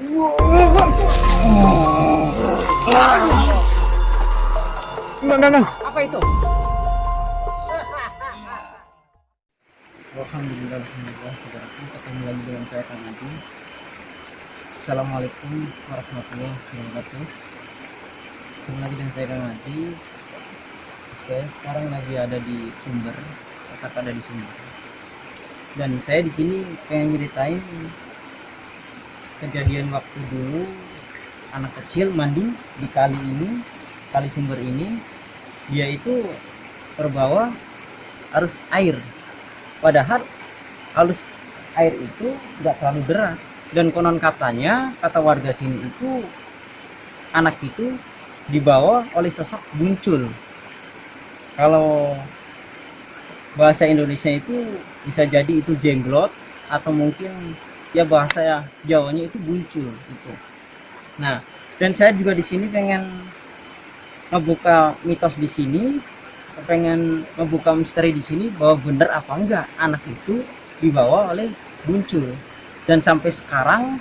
Enggak, enggak, enggak. Apa itu? Alhamdulillah, Alhamdulillah, saudaraku ketemu lagi dengan saya Kang Adi. Assalamualaikum warahmatullahi wabarakatuh. Ketemu lagi dengan saya Kang Adi. Saya sekarang lagi ada di Sumber, tetap ada di Sumber. Dan saya di sini pengen ceritain kejadian waktu dulu anak kecil mandi di kali ini, kali Sumber ini, dia itu terbawa arus air. Padahal halus air itu nggak terlalu deras. Dan konon katanya kata warga sini itu anak itu dibawa oleh sosok muncul. Kalau bahasa Indonesia itu bisa jadi itu jenglot atau mungkin ya bahasa Jawanya itu muncul itu nah dan saya juga di sini pengen ngebuka mitos di sini pengen membuka misteri di sini bahwa benar apa enggak anak itu dibawa oleh muncul. Dan sampai sekarang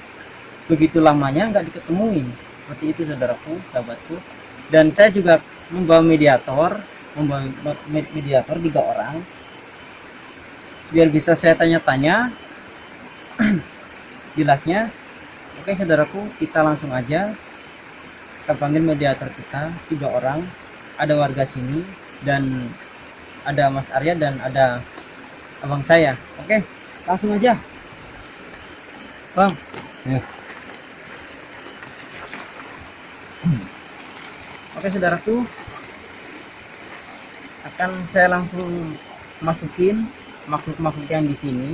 begitu lamanya nggak diketemuin. Seperti itu saudaraku sahabatku. Dan saya juga membawa mediator membawa mediator tiga orang. Biar bisa saya tanya-tanya jelasnya oke saudaraku kita langsung aja kita panggil mediator kita tiga orang ada warga sini dan ada Mas Arya dan ada abang saya. Oke, langsung aja. Bang. Ya. Oke, saudaraku. Akan saya langsung masukin makhluk-makhluk yang di sini.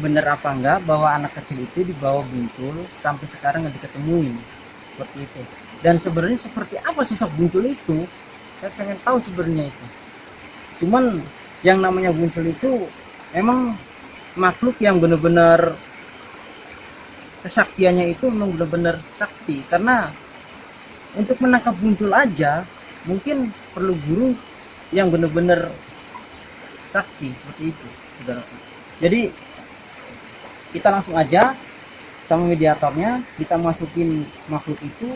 Bener apa enggak bahwa anak kecil itu dibawa buntul sampai sekarang nggak diketemuin? Seperti itu. Dan sebenarnya seperti apa sosok buntul itu? saya pengen tahu sebenarnya itu. Cuman yang namanya muncul itu memang makhluk yang benar-benar kesaktiannya itu memang benar-benar sakti. Karena untuk menangkap muncul aja mungkin perlu guru yang benar-benar sakti. Seperti itu saudara. Jadi kita langsung aja sama mediatornya kita masukin makhluk itu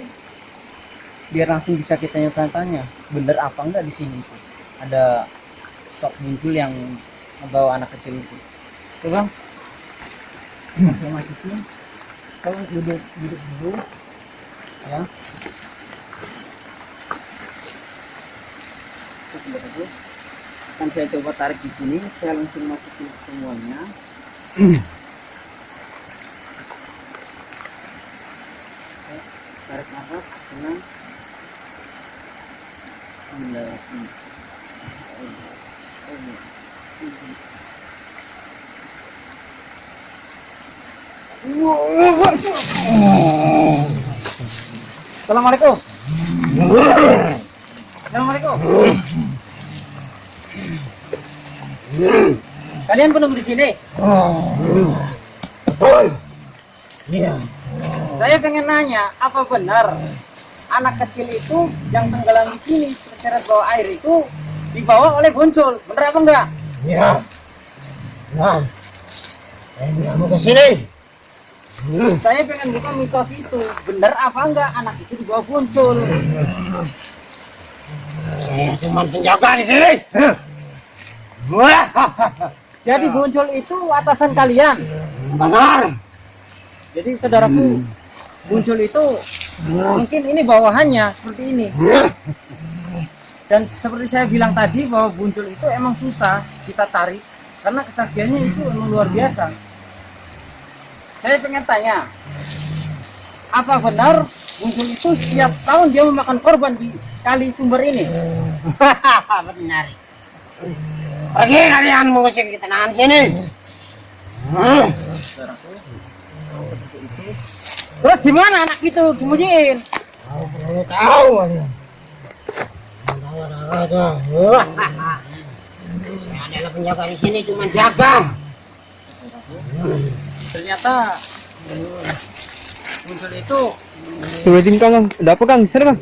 biar langsung bisa kita tanya-tanya bener apa enggak di sini? Itu ada sok muncul yang membawa anak kecil itu. Tuh bang. Saya masukin. Kalau duduk duduk dulu ya. Kan saya coba tarik di sini saya langsung masukin semuanya Assalamualaikum. Assalamualaikum. Kalian penunggu di sini? Iya. Saya pengen nanya, apa benar anak kecil itu yang tenggelam di sini terseret bawah air itu dibawa oleh buncul bener apa enggak Ya. Nah. Ini kamu ke sini. saya pengen buka mitos itu bener apa enggak anak itu dibawa buncul Saya cuma penjaga di sini. Wah. jadi buncul itu atasan kalian Benar. jadi saudaraku buncul itu mungkin ini bawahannya seperti ini dan seperti saya bilang tadi bahwa buncul itu emang susah kita tarik karena kesaktiannya itu emang luar biasa saya pengen tanya apa benar buncul itu setiap tahun dia memakan korban di kali sumber ini Benar. Pergi kalian mengusir kita nahan sini. Hmm. Saudaraku, seperti itu. Terus gimana anak itu dimujiin Tahu perlu tahu kalian. Tahu ada ada. Wah. Saya adalah penjaga di sini cuma jaga. ternyata buncul itu Sebetin Kang. Ada apa Kang? Sana Kang.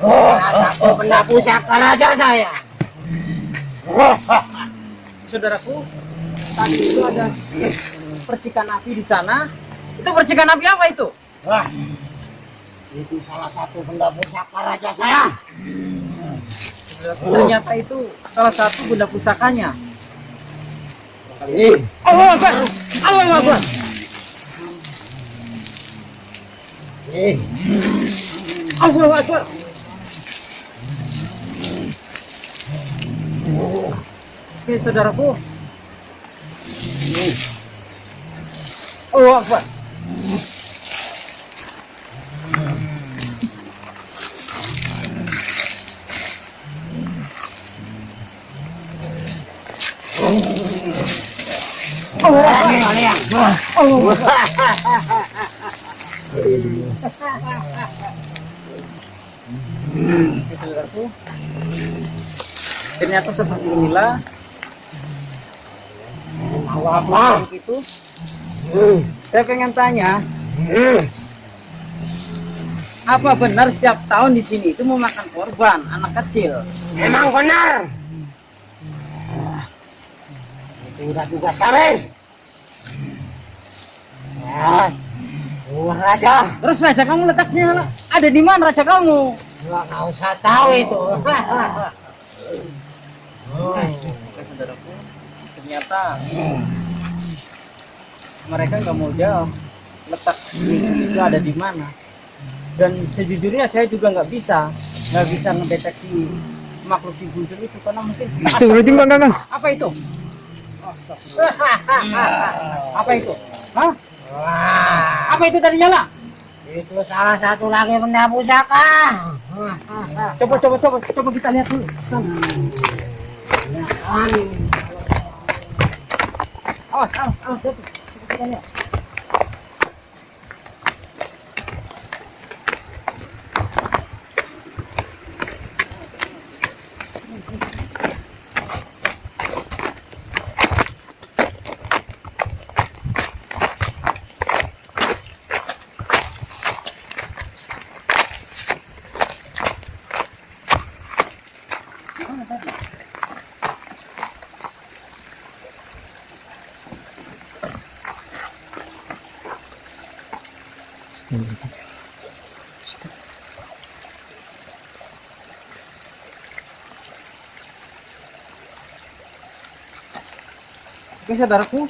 Oh, aku pernah pusaka raja saya. Saudaraku, tadi itu ada percikan api di sana. Itu percikan api apa itu? Wah, itu salah satu benda pusaka raja saya. Ternyata itu salah satu benda pusakanya. Allah Akbar! Allah Akbar! eh, Allah Akbar! Oke, saudaraku. Kalian. Oke, saudaraku. Ternyata seperti inilah Mau apa? itu. Hmm, Saya pengen tanya, hmm. apa benar setiap tahun di sini itu memakan korban anak kecil? Memang benar. Itu udah tugas kami. Ya, Raja. Terus raja kamu letaknya ada di mana raja kamu? Gua nggak usah tahu itu. Oke, ternyata mereka nggak mau jawab letak itu ada di mana. Dan sejujurnya saya juga nggak bisa, nggak bisa mendeteksi makhluk si bujur itu karena mungkin Kang. apa itu? Apa itu? Hah? Wah, Apa itu tadi nyala? itu salah satu lagi benda pusaka. Coba coba coba coba kita lihat dulu. Sana. Awas, awas, awas, coba. Coba kita Oke saudaraku,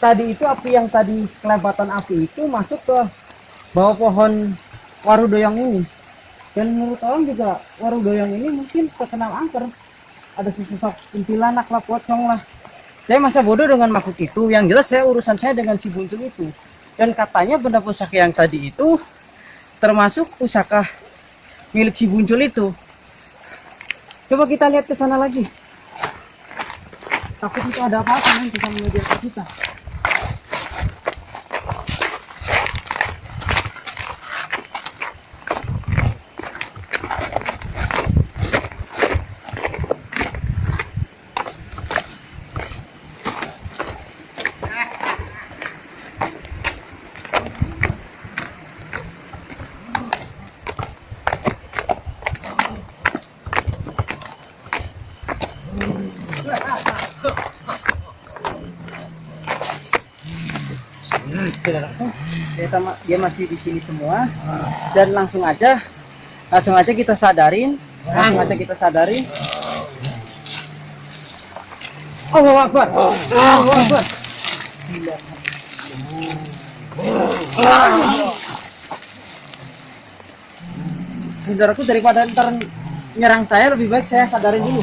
tadi itu api yang tadi kelebatan api itu masuk ke bawah pohon warudoyong ini. Dan menurut orang juga warudoyong ini mungkin terkenal angker. Ada sesosok kuntilanak lah, pocong lah. Saya masa bodoh dengan makhluk itu. Yang jelas saya urusan saya dengan si buncul itu. Dan katanya benda pusaka yang tadi itu termasuk pusaka milik si buncul itu. Coba kita lihat ke sana lagi takut itu ada apa-apa nanti sama media kita saudaraku ma- dia masih di sini semua. Dan langsung aja langsung aja kita sadarin. Langsung aja kita sadarin. Allahu Akbar. Allahu Akbar. Saudaraku daripada ntar nyerang saya lebih baik saya sadarin dulu.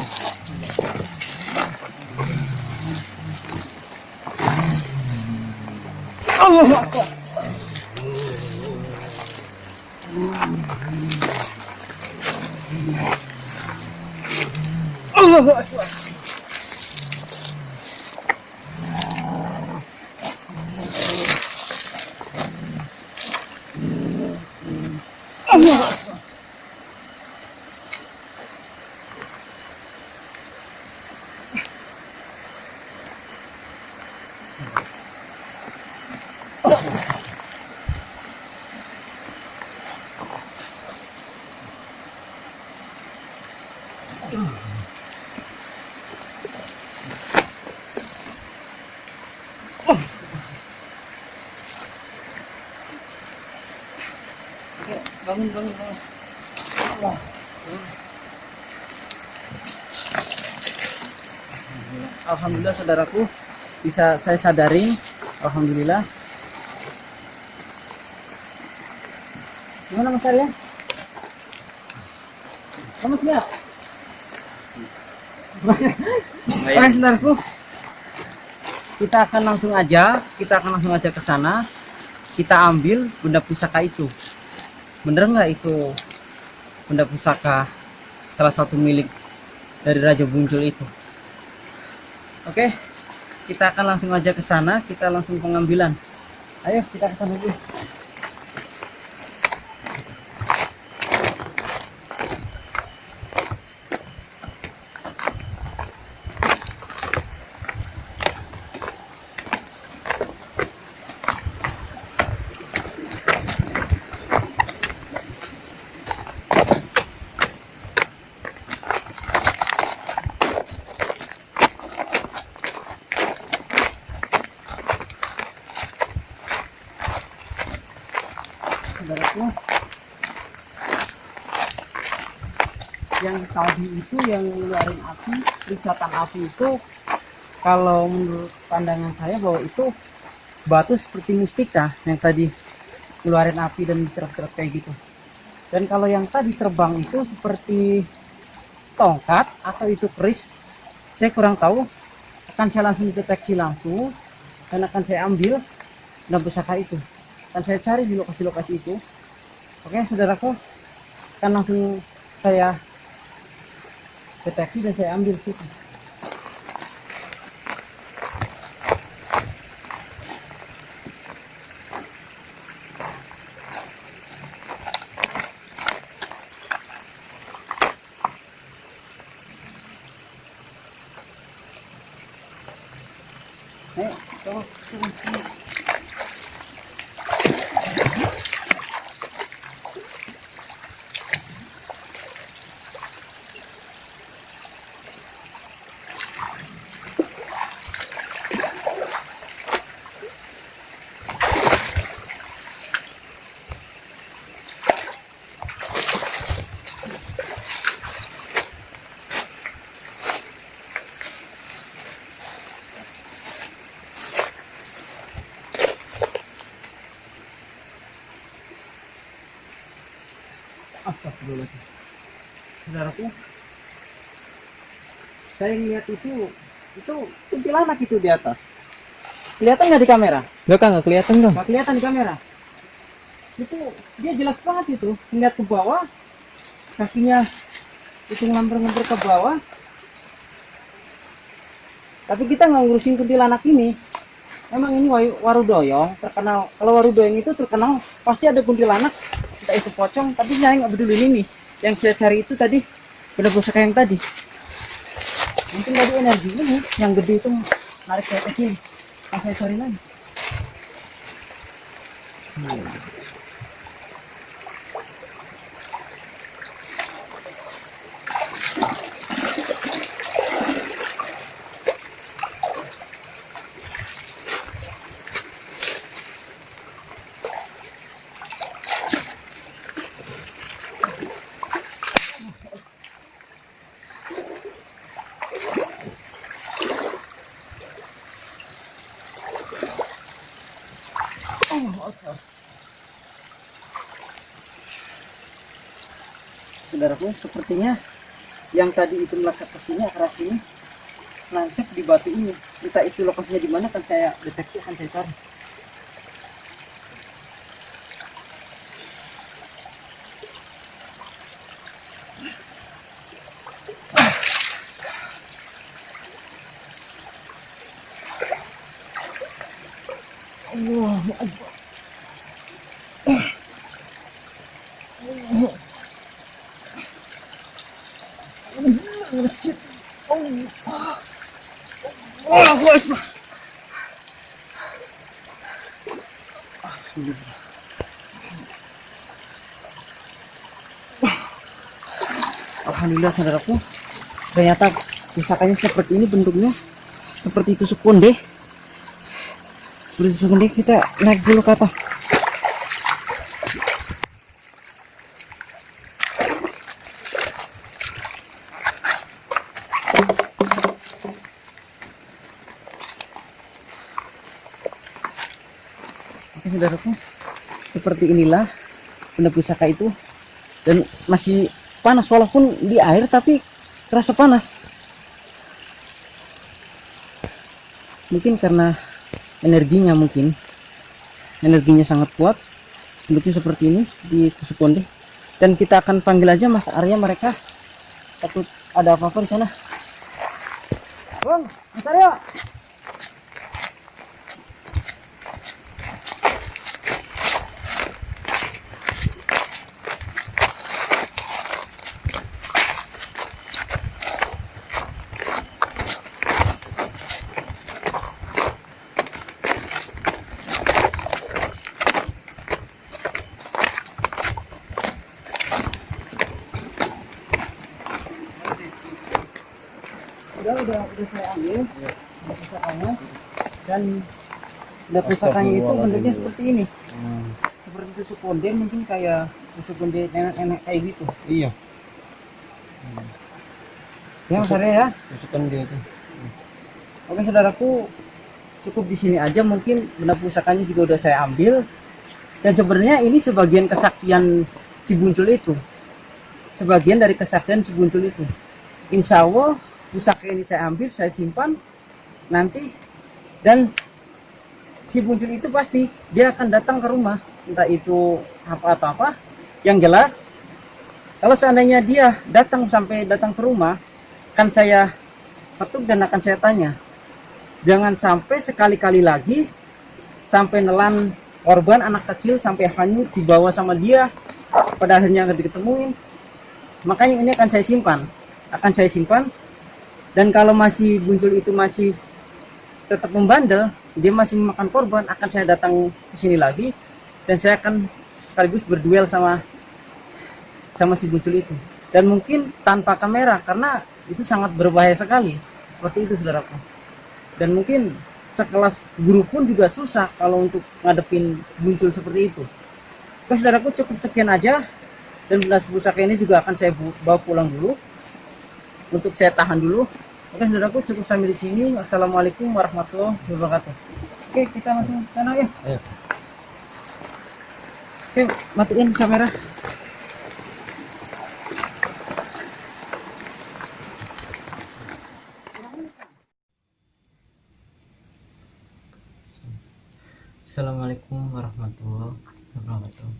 Allahu Akbar Allahu Akbar Allahu Akbar bangun bangun bangun. Wah. Alhamdulillah saudaraku bisa saya sadarin Alhamdulillah. Gimana mas Arya? Lemes nggak? Oke saudaraku. Kita akan langsung aja kita akan langsung aja ke sana. Kita ambil benda pusaka itu bener nggak itu? Benda pusaka salah satu milik dari Raja Buncul itu. Oke kita akan langsung aja ke sana kita langsung pengambilan. Ayo kita ke sana dulu saudaraku yang tadi itu yang ngeluarin api risatan api itu kalau menurut pandangan saya bahwa itu batu seperti mustika yang tadi ngeluarin api dan cerap-cerap kayak gitu. Dan kalau yang tadi terbang itu seperti tongkat atau itu keris saya kurang tahu. Akan saya langsung deteksi langsung dan akan saya ambil dan pusaka itu. Akan saya cari di lokasi-lokasi itu. Oke saudaraku akan langsung saya deteksi dan saya ambil situ Ayo, tolong, tolong, tolong. Astagfirullahaladzim. Saudaraku, saya lihat itu, itu kuntilanak itu di atas. Kelihatan nggak di kamera? Enggak kang, nggak kelihatan kang. Nggak kelihatan di kamera. Itu dia jelas banget itu. Lihat ke bawah, kakinya itu ngamper-ngamper ke bawah. Tapi kita nggak ngurusin kuntilanak ini. Emang ini wayu- warudoyong terkenal. Kalau warudoyong itu terkenal pasti ada kuntilanak entah itu pocong tapi saya nggak peduli ini yang saya cari itu tadi benda pusaka yang tadi. Mungkin tadi energi ini yang gede itu narik saya ke sini saya cari lagi saudaraku sepertinya yang tadi itu melekat ke sini arah sini nancep di batu ini. Entah itu lokasinya di mana kan saya deteksi akan saya cari Alhamdulillah saudaraku. Ternyata misalkannya seperti ini bentuknya seperti itu sukun deh berusaha konde kita naik dulu kata. Oke saudaraku. Seperti inilah benda pusaka itu. Dan masih panas walaupun di air tapi terasa panas. Mungkin karena energinya mungkin. Energinya sangat kuat bentuknya seperti ini di konde dan kita akan panggil aja mas Arya mereka. Takut ada apa-apa di sana. Bang, mas Arya udah saya ambil udah pusakanya. Dan udah pusakanya itu bentuknya seperti ini. Seperti tusuk konde mungkin kayak tusuk konde nenek-nenek kayak gitu. Iya. ya mas Arya ya? Tusukan dia itu. oke saudaraku cukup di sini aja. Mungkin benda pusakanya juga udah saya ambil. Dan sebenarnya ini sebagian kesaktian si buncul itu. Sebagian dari kesaktian si buncul itu. Insya Allah pusaka ini saya ambil saya simpan nanti dan si buncul itu pasti dia akan datang ke rumah. Entah itu apa atau apa yang jelas kalau seandainya dia datang sampai datang ke rumah akan saya petuk dan akan saya tanya. Jangan sampai sekali-kali lagi sampai nelan korban anak kecil sampai hanyut dibawa sama dia pada akhirnya nggak diketemuin. Makanya ini akan saya simpan akan saya simpan dan kalau masih muncul itu masih tetap membandel dia masih memakan korban akan saya datang ke sini lagi dan saya akan sekaligus berduel sama sama si buncul itu. Dan mungkin tanpa kamera karena itu sangat berbahaya sekali. Seperti itu saudaraku. Dan mungkin sekelas guru pun juga susah kalau untuk ngadepin muncul seperti itu. Oke saudaraku cukup sekian aja. Dan benda pusaka ini juga akan saya bawa pulang dulu untuk saya tahan dulu. Oke saudaraku cukup sampai di sini. Assalamualaikum warahmatullahi wabarakatuh. Oke kita langsung ke sana ya. Ayo. oke matiin kamera. Assalamualaikum warahmatullahi wabarakatuh.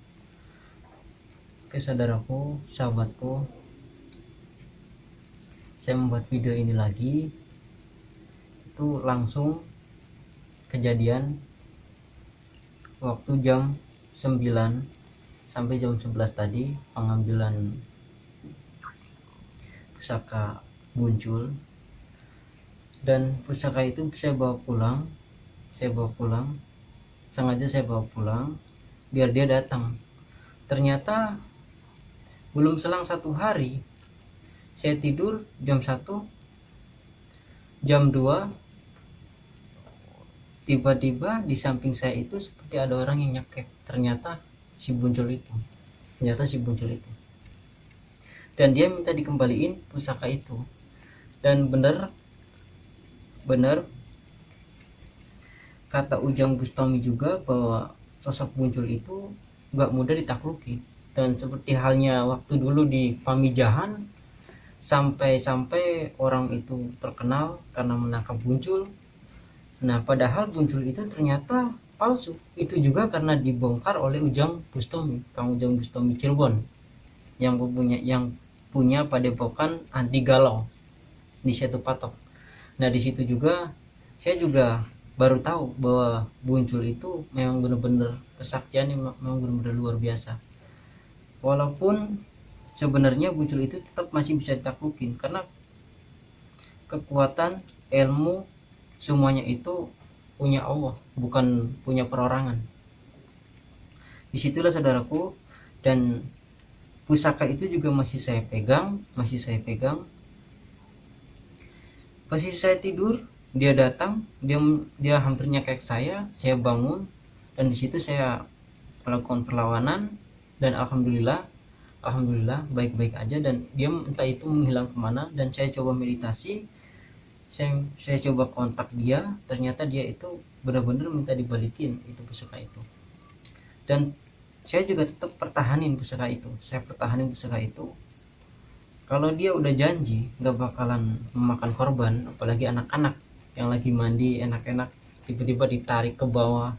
Oke saudaraku, sahabatku Saya membuat video ini lagi Itu langsung kejadian Waktu jam 9 Sampai jam 11 tadi Pengambilan Pusaka muncul. Dan pusaka itu saya bawa pulang Saya bawa pulang sengaja saya bawa pulang biar dia datang. Ternyata belum selang satu hari saya tidur jam 1 jam 2 tiba-tiba di samping saya itu seperti ada orang yang nyekek ternyata si buncul itu. Ternyata si buncul itu. Dan dia minta dikembaliin pusaka itu. Dan bener bener kata Ujang Bustami juga bahwa sosok muncul itu nggak mudah ditakluki. Dan seperti halnya waktu dulu di Pamijahan sampai-sampai orang itu terkenal karena menangkap muncul nah padahal muncul itu ternyata palsu. Itu juga karena dibongkar oleh Ujang Bustami Kang Ujang Bustami Cirebon yang punya yang punya padepokan anti galau di Setu Patok. Nah di situ juga saya juga baru tahu bahwa muncul itu memang benar-benar kesaktiannya memang benar-benar luar biasa. Walaupun sebenarnya muncul itu tetap masih bisa ditaklukin karena kekuatan ilmu semuanya itu punya Allah bukan punya perorangan. Di situlah saudaraku dan pusaka itu juga masih saya pegang masih saya pegang. Posisi saya tidur dia datang dia dia hampir nyekek saya saya bangun dan di situ saya melakukan perlawanan dan alhamdulillah alhamdulillah baik-baik aja. Dan dia entah itu menghilang ke mana. Dan saya coba meditasi. Saya saya coba kontak dia. Ternyata dia itu benar-benar minta dibalikin itu pusaka itu. Dan saya juga tetap pertahanin pusaka itu. Saya pertahanin pusaka itu. Kalau dia udah janji nggak bakalan memakan korban apalagi anak-anak yang lagi mandi enak-enak tiba-tiba ditarik ke bawah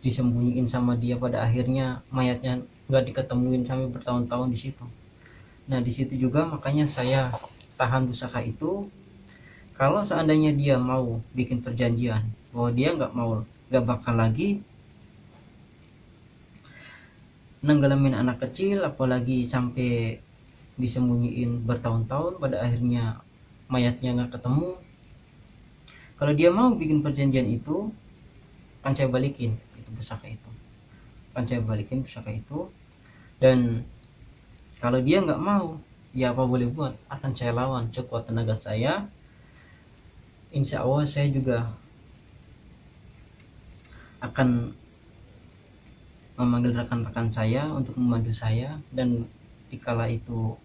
disembunyiin sama dia pada akhirnya mayatnya nggak diketemuin sampai bertahun-tahun di situ. Nah di situ juga makanya saya tahan pusaka itu. Kalau seandainya dia mau bikin perjanjian bahwa dia nggak mau nggak bakal lagi nenggelamin anak kecil apalagi sampai disembunyiin bertahun-tahun pada akhirnya mayatnya nggak ketemu. Kalau dia mau bikin perjanjian itu akan saya balikin itu pusaka itu akan saya balikin pusaka itu. Dan kalau dia nggak mau ya apa boleh buat? Akan saya lawan sekuat tenaga saya. Insya Allah saya juga akan memanggil rekan-rekan saya untuk membantu saya. Dan dikala itu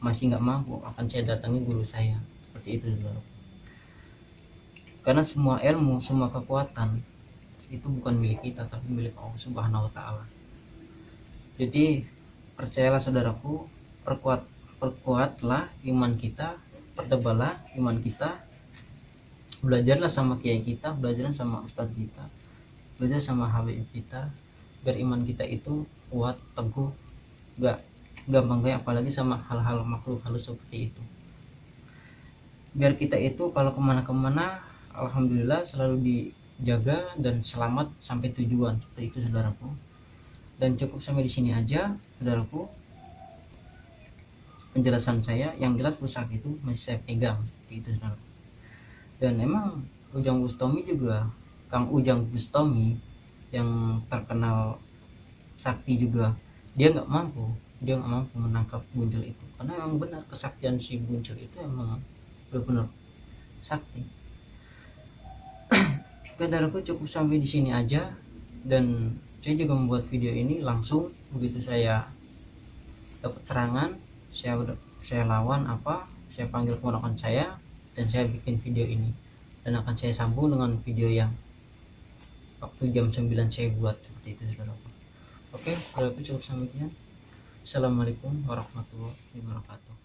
masih nggak mampu akan saya datangi guru saya. Seperti itu saudara karena semua ilmu semua kekuatan itu bukan milik kita tapi milik Allah Subhanahu Wa Taala. Jadi percayalah saudaraku perkuat perkuatlah iman kita pertebalah iman kita belajarlah sama kiai kita belajarlah sama ustadz kita belajar sama habib kita biar iman kita itu kuat teguh gak gampang kayak apalagi sama hal-hal makhluk halus seperti itu. Biar kita itu kalau ke mana-kemana alhamdulillah selalu dijaga dan selamat sampai tujuan. Seperti itu saudaraku. Dan cukup sampai di sini aja saudaraku. Penjelasan saya yang jelas pusaka itu masih saya pegang. Itu saudaraku dan emang Ujang Bustomi juga Kang Ujang Bustomi yang terkenal sakti juga dia nggak mampu. Dia nggak mampu menangkap buncel itu. Karena yang benar kesaktian si buncel itu emang benar-benar sakti saudaraku cukup sampai di sini aja. Dan saya juga membuat video ini langsung. Begitu saya dapat serangan saya saya lawan apa saya panggil keponakan saya dan saya bikin video ini. Dan akan saya sambung dengan video yang waktu jam 9 saya buat. Seperti itu saudara oke kalau itu cukup sampai sekian assalamualaikum warahmatullahi wabarakatuh